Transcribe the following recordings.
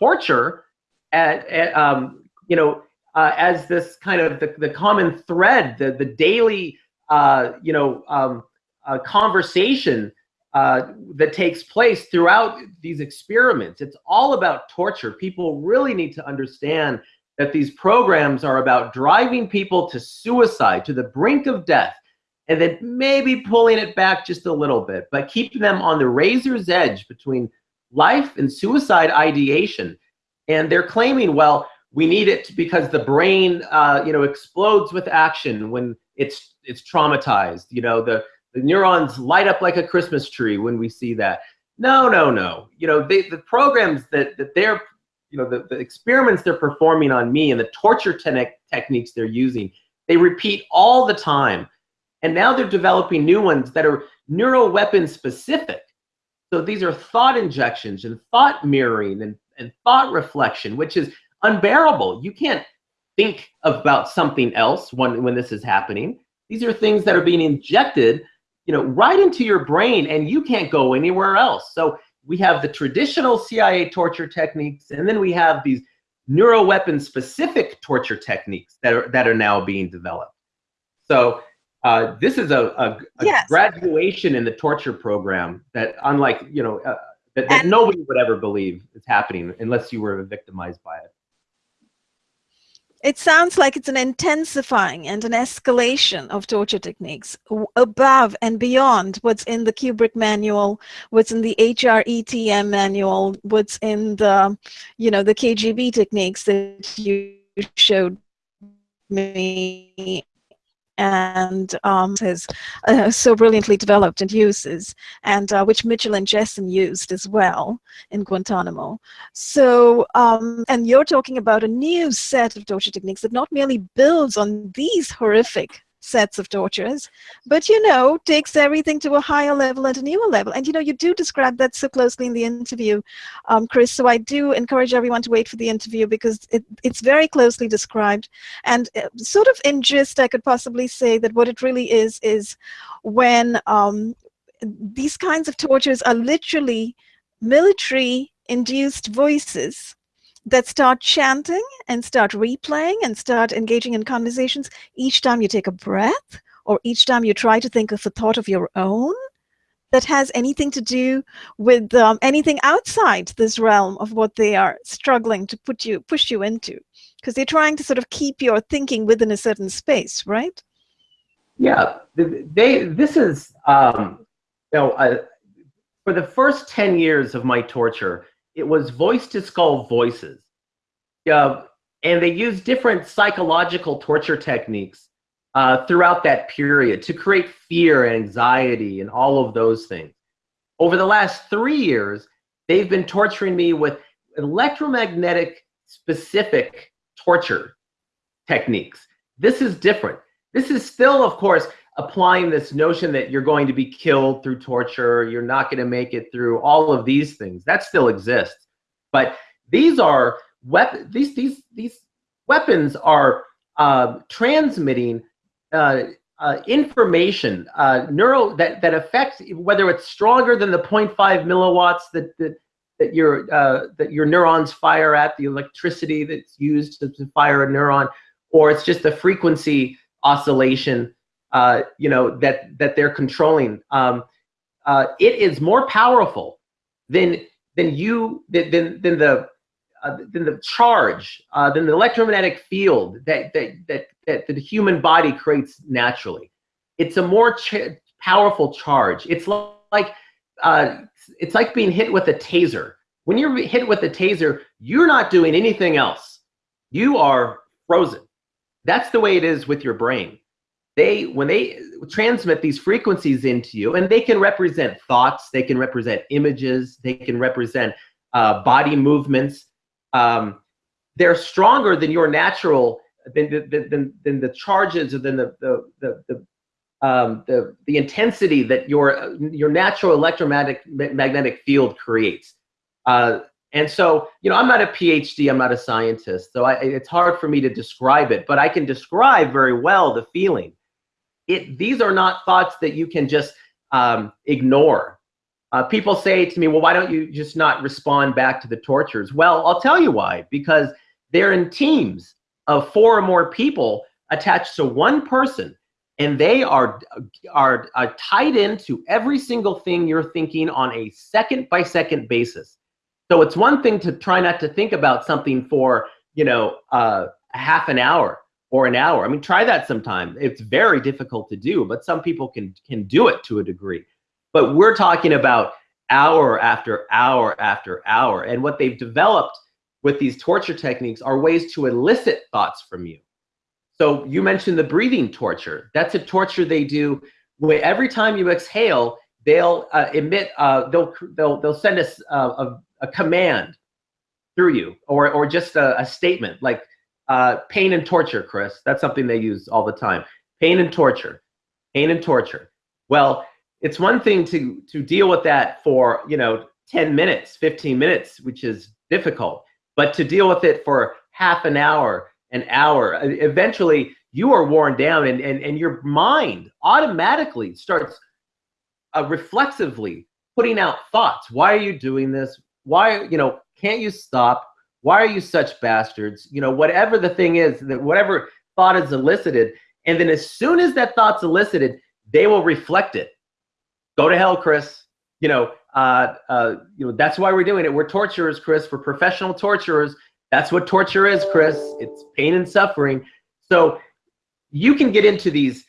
torture, at, at um, you know, uh, as this kind of the, the common thread, the the daily, uh, you know, um, uh, conversation uh, that takes place throughout these experiments. It's all about torture. People really need to understand that these programs are about driving people to suicide, to the brink of death, and then maybe pulling it back just a little bit, but keeping them on the razor's edge between life and suicide ideation. And they're claiming, well, we need it because the brain, uh, you know, explodes with action when it's it's traumatized. You know, the the neurons light up like a Christmas tree when we see that. No, no, no. You know, they, the programs that, that they're, you know, the, the experiments they're performing on me and the torture te techniques they're using, they repeat all the time. And now they're developing new ones that are neural weapon specific. So these are thought injections and thought mirroring and, and thought reflection, which is unbearable. You can't think about something else when, when this is happening. These are things that are being injected you know, right into your brain and you can't go anywhere else. So we have the traditional CIA torture techniques, and then we have these neuroweapon specific torture techniques that are, that are now being developed. So uh, this is a, a, a yes. graduation in the torture program that unlike, you know, uh, that, that nobody would ever believe is happening unless you were victimized by it it sounds like it's an intensifying and an escalation of torture techniques above and beyond what's in the KUBARK manual, what's in the HRETM manual, what's in the, you know, the KGB techniques that you showed me and um, has uh, so brilliantly developed and uses, and uh, which Mitchell and Jessen used as well in Guantanamo. So, um, and you're talking about a new set of torture techniques that not merely builds on these horrific sets of tortures, but you know, takes everything to a higher level and a newer level. And you know, you do describe that so closely in the interview, um, Chris. So I do encourage everyone to wait for the interview because it, it's very closely described. And uh, sort of in gist, I could possibly say that what it really is is when um, these kinds of tortures are literally military induced voices that start chanting and start replaying and start engaging in conversations each time you take a breath or each time you try to think of a thought of your own that has anything to do with um, anything outside this realm of what they are struggling to put you push you into. Because they're trying to sort of keep your thinking within a certain space right? Yeah. They this is um you know uh, for the first 10 years of my torture it was voice to skull voices. Uh, and they used different psychological torture techniques uh, throughout that period to create fear and anxiety and all of those things. Over the last three years, they've been torturing me with electromagnetic specific torture techniques. This is different. This is still, of course, applying this notion that you're going to be killed through torture, you're not going to make it through all of these things. That still exists. But these are weapon these these these weapons are uh, transmitting uh, uh, information, uh, neural that that affects whether it's stronger than the 0.5 milliwatts that that that your uh, that your neurons fire at, the electricity that's used to, to fire a neuron, or it's just the frequency oscillation uh, you know, that, that they're controlling, um, uh, it is more powerful than, than you, than, than, the, uh, than the charge, uh, than the electromagnetic field that, that, that, that the human body creates naturally. It's a more ch powerful charge. It's like, uh, it's like being hit with a taser. When you're hit with a taser, you're not doing anything else. You are frozen. That's the way it is with your brain they when they transmit these frequencies into you and they can represent thoughts they can represent images they can represent uh, body movements um, they're stronger than your natural than, than, than, the charges or than the the the, the um, the the intensity that your your natural electromagnetic magnetic field creates. Uh, and so, you know, I'm not a PhD, I'm not a scientist, so I, it's hard for me to describe it, but I can describe very well the feeling it these are not thoughts that you can just um, ignore. Uh, people say to me, well, why don't you just not respond back to the tortures? Well, I'll tell you why. Because they're in teams of four or more people attached to one person, and they are are uh, tied into every single thing you're thinking on a second by second basis. So it's one thing to try not to think about something for you know uh, half an hour or an hour. I mean, try that sometime. It's very difficult to do, but some people can can do it to a degree. But we're talking about hour after hour after hour. And what they've developed with these torture techniques are ways to elicit thoughts from you. So you mentioned the breathing torture. That's a torture they do where every time you exhale, they'll uh, emit, uh, they'll, they'll, they'll send us uh, a, a command through you or, or just a, a statement like uh, pain and torture, Chris. That's something they use all the time. Pain and torture, pain and torture. Well, it's one thing to to deal with that for you know 10 minutes 15 minutes which is difficult but to deal with it for half an hour an hour eventually you are worn down and and, and your mind automatically starts uh, reflexively putting out thoughts why are you doing this why you know can't you stop why are you such bastards you know whatever the thing is that whatever thought is elicited and then as soon as that thought's elicited they will reflect it go to hell, Chris. You know, uh, uh, you know that's why we're doing it. We're torturers, Chris. We're professional torturers. That's what torture is, Chris. It's pain and suffering. So you can get into these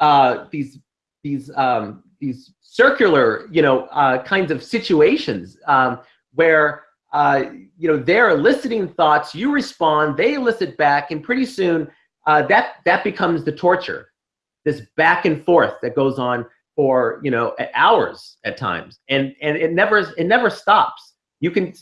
uh, these these um, these circular, you know, uh, kinds of situations um, where uh, you know they're eliciting thoughts. You respond, they elicit back, and pretty soon uh, that that becomes the torture. This back and forth that goes on for you know hours at times and and it never it never stops you can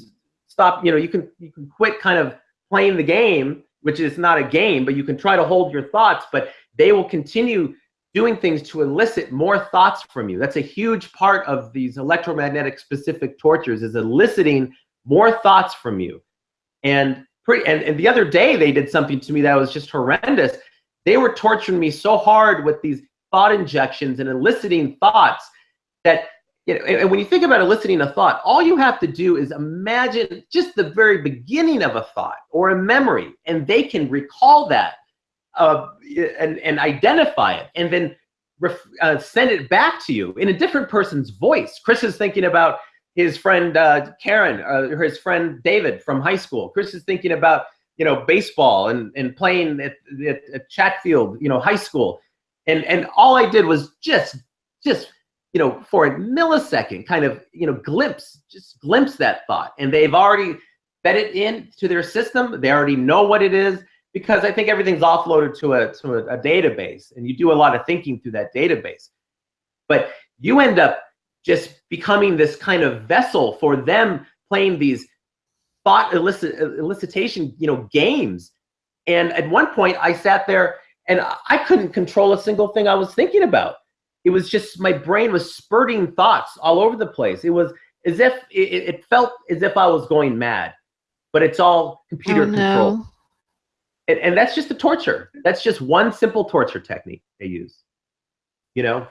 stop you know you can you can quit kind of playing the game which is not a game but you can try to hold your thoughts but they will continue doing things to elicit more thoughts from you that's a huge part of these electromagnetic specific tortures is eliciting more thoughts from you and pretty and, and the other day they did something to me that was just horrendous they were torturing me so hard with these thought injections and eliciting thoughts that you know, and when you think about eliciting a thought, all you have to do is imagine just the very beginning of a thought or a memory, and they can recall that uh, and, and identify it, and then uh, send it back to you in a different person's voice. Chris is thinking about his friend uh, Karen uh, or his friend David from high school. Chris is thinking about you know baseball and, and playing at, at, at Chatfield, you know, high school. And and all I did was just just you know for a millisecond kind of you know glimpse just glimpse that thought. And they've already fed it into their system. They already know what it is because I think everything's offloaded to a to a, a database. And you do a lot of thinking through that database. But you end up just becoming this kind of vessel for them playing these thought elicit, elicitation you know games and at one point I sat there and I couldn't control a single thing I was thinking about. It was just my brain was spurting thoughts all over the place. It was as if it, it felt as if I was going mad, but it's all computer oh, control. And, and that's just a torture. That's just one simple torture technique they use. You know,